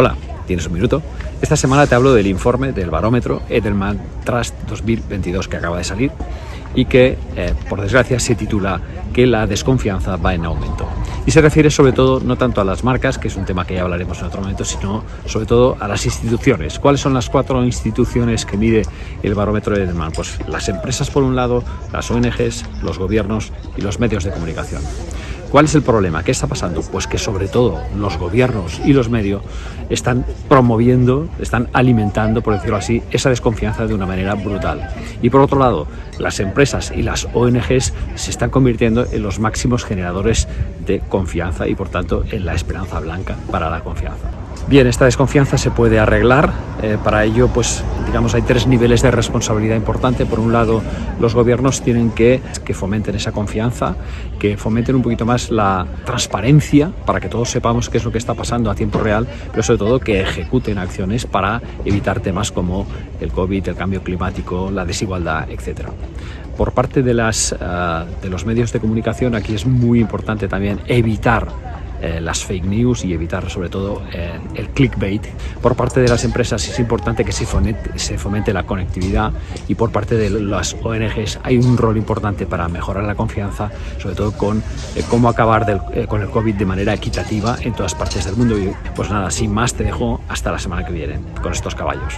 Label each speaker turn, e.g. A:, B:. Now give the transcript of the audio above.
A: Hola, ¿tienes un minuto? Esta semana te hablo del informe del barómetro Edelman Trust 2022 que acaba de salir y que, eh, por desgracia, se titula que la desconfianza va en aumento. Y se refiere sobre todo no tanto a las marcas, que es un tema que ya hablaremos en otro momento, sino sobre todo a las instituciones. ¿Cuáles son las cuatro instituciones que mide el barómetro Edelman? Pues las empresas por un lado, las ONGs, los gobiernos y los medios de comunicación. ¿Cuál es el problema? ¿Qué está pasando? Pues que sobre todo los gobiernos y los medios están promoviendo, están alimentando, por decirlo así, esa desconfianza de una manera brutal. Y por otro lado, las empresas y las ONGs se están convirtiendo en los máximos generadores de confianza y por tanto en la esperanza blanca para la confianza. Bien, esta desconfianza se puede arreglar. Eh, para ello, pues, digamos, hay tres niveles de responsabilidad importante. Por un lado, los gobiernos tienen que, que fomenten esa confianza, que fomenten un poquito más la transparencia para que todos sepamos qué es lo que está pasando a tiempo real, pero sobre todo que ejecuten acciones para evitar temas como el COVID, el cambio climático, la desigualdad, etc. Por parte de, las, uh, de los medios de comunicación, aquí es muy importante también evitar eh, las fake news y evitar sobre todo eh, el clickbait. Por parte de las empresas es importante que se fomente, la conectividad y por parte de las ONGs hay un rol importante para mejorar la confianza, sobre todo con eh, cómo acabar con el COVID de manera equitativa en todas partes del mundo. Y pues nada, sin más te dejo hasta la semana que viene con estos caballos.